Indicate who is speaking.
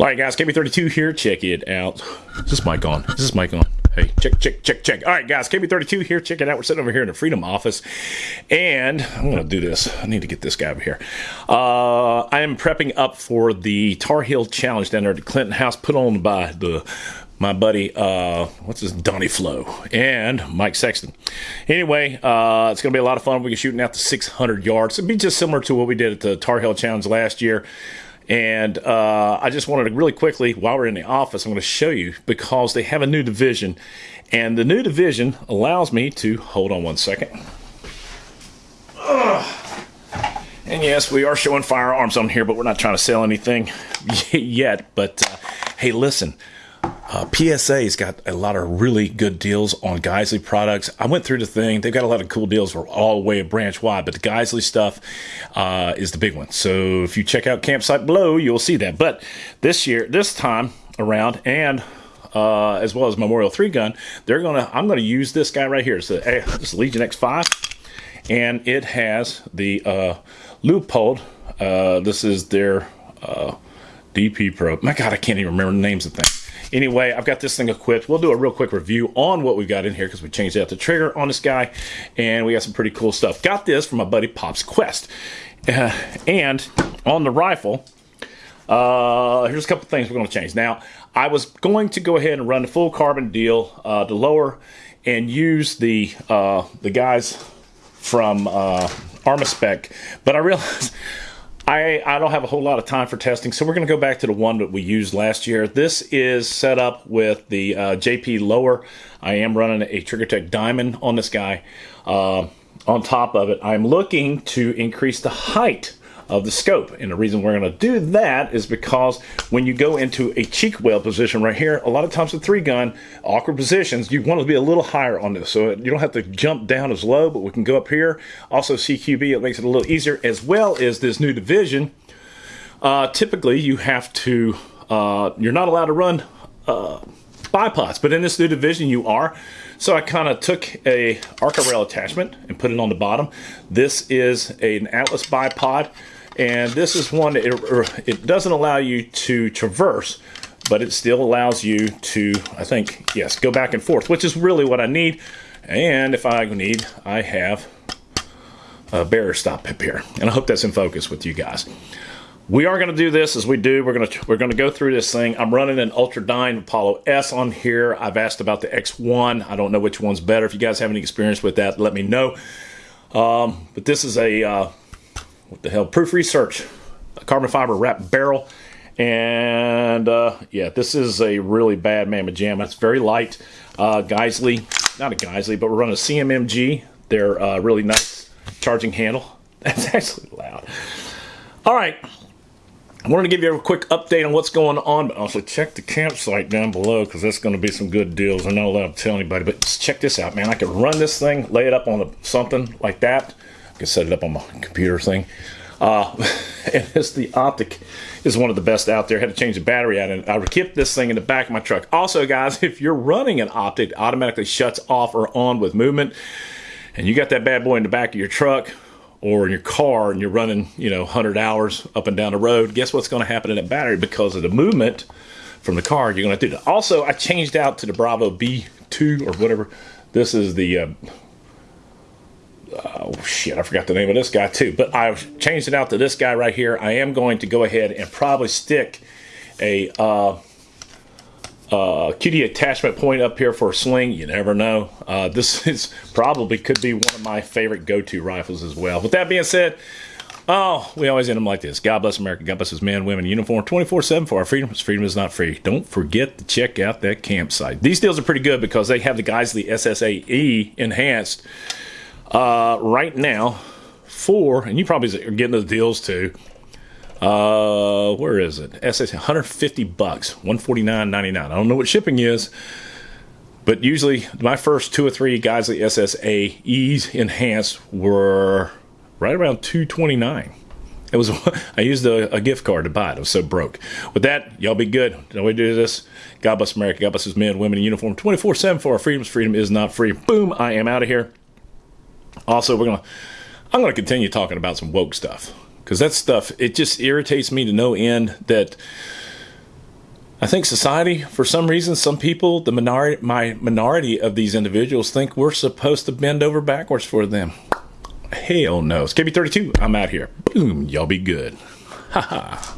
Speaker 1: All right, guys, KB32 here. Check it out. Is this mic on? Is this mic on? Hey, check, check, check, check. All right, guys, KB32 here. Check it out. We're sitting over here in the Freedom office, and I'm going to do this. I need to get this guy over here. Uh, I am prepping up for the Tar Heel Challenge down there at the Clinton House, put on by the my buddy, uh, what's his Donnie Flo and Mike Sexton. Anyway, uh, it's going to be a lot of fun. We're shooting out to 600 yards. It'll be just similar to what we did at the Tar Heel Challenge last year. And uh, I just wanted to really quickly, while we're in the office, I'm going to show you because they have a new division. And the new division allows me to, hold on one second. And yes, we are showing firearms on here, but we're not trying to sell anything yet. But uh, hey, listen, uh, PSA's got a lot of really good deals on Geissele products. I went through the thing; they've got a lot of cool deals for all the way branch wide, but the Geissele stuff uh, is the big one. So if you check out campsite below, you'll see that. But this year, this time around, and uh, as well as Memorial Three Gun, they're gonna. I'm gonna use this guy right here. It's the this Legion X5, and it has the uh, Leupold. Uh, this is their uh, DP Pro. My God, I can't even remember the names of things. Anyway, I've got this thing equipped. We'll do a real quick review on what we've got in here because we changed out the trigger on this guy and we got some pretty cool stuff. Got this from my buddy Pops Quest. Uh, and on the rifle, uh, here's a couple things we're going to change. Now, I was going to go ahead and run the full carbon deal, uh, the lower, and use the uh, the guys from uh, Armaspec, but I realized I, I don't have a whole lot of time for testing, so we're going to go back to the one that we used last year. This is set up with the uh, JP lower. I am running a TriggerTech Diamond on this guy. Uh, on top of it, I'm looking to increase the height of the scope. And the reason we're going to do that is because when you go into a cheek weld position right here, a lot of times with three gun, awkward positions, you want to be a little higher on this. So you don't have to jump down as low, but we can go up here. Also CQB, it makes it a little easier as well as this new division. Uh, typically you have to, uh, you're not allowed to run uh, bipods, but in this new division you are. So I kind of took a Arca rail attachment and put it on the bottom. This is an Atlas bipod and this is one that it, it doesn't allow you to traverse but it still allows you to I think yes go back and forth which is really what I need. And if I need I have a barrier stop here. And I hope that's in focus with you guys. We are going to do this as we do. We're going to we're going to go through this thing. I'm running an Ultradyne Apollo S on here. I've asked about the X1 I don't know which one's better. If you guys have any experience with that let me know. Um, but this is a uh, what the hell, Proof Research, carbon fiber wrap barrel. And uh, yeah, this is a really bad Mamma Jamma. It's very light. Uh, Geissele, not a Geissele, but we're running a CMMG. They're uh, really nice charging handle. That's actually loud. All right. I wanted to give you a quick update on what's going on, but also check the campsite down below because that's going to be some good deals. I'm not allowed to tell anybody, but check this out, man. I could run this thing, lay it up on something like that, I can set it up on my computer thing. Uh, and this, the Optic is one of the best out there. I had to change the battery out, and I kept this thing in the back of my truck. Also, guys, if you're running an Optic, it automatically shuts off or on with movement, and you got that bad boy in the back of your truck or in your car, and you're running, you know, 100 hours up and down the road. Guess what's going to happen in that battery because of the movement from the car? You're going to do that. Also, I changed out to the Bravo B2 or whatever. This is the uh, oh shit, I forgot the name of this guy too. But I've changed it out to this guy right here. I am going to go ahead and probably stick a uh, uh, QD attachment point up here for a sling. You never know. Uh, this is probably could be one of my favorite go-to rifles as well. With that being said, oh, we always end them like this. God bless America. God bless his men, women, uniform 24-7 for our freedom. Freedom is not free. Don't forget to check out that campsite. These deals are pretty good because they have the Geissele SSAE enhanced uh, right now, for, and you probably are getting those deals too. Uh, where is it? SS 150 bucks, 149.99. I don't know what shipping is, but usually my first two or three guys the SSAEs enhanced were right around 229. It was I used a, a, gift card to buy it. I was so broke. With that, y'all be good. Don't we do this? God bless America. God bless His men, women in uniform. 24/7 for our freedoms. Freedom is not free. Boom! I am out of here. Also, we're gonna I'm gonna continue talking about some woke stuff because that stuff it just irritates me to no end that I think society, for some reason, some people, the minority, my minority of these individuals, think we're supposed to bend over backwards for them. Hell no. It's KB32. I'm out here. Boom. Y'all be good. Ha ha.